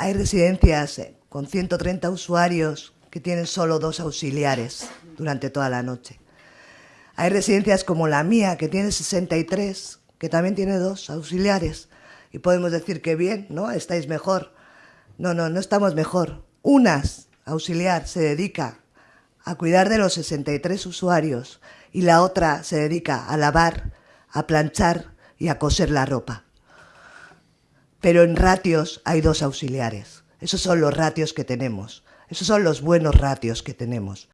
Hay residencias eh, con 130 usuarios que tienen solo dos auxiliares durante toda la noche. Hay residencias como la mía, que tiene 63, que también tiene dos auxiliares. Y podemos decir que bien, ¿no? Estáis mejor. No, no, no estamos mejor. Unas auxiliar se dedica a cuidar de los 63 usuarios y la otra se dedica a lavar, a planchar y a coser la ropa. Pero en ratios hay dos auxiliares. Esos son los ratios que tenemos. Esos son los buenos ratios que tenemos.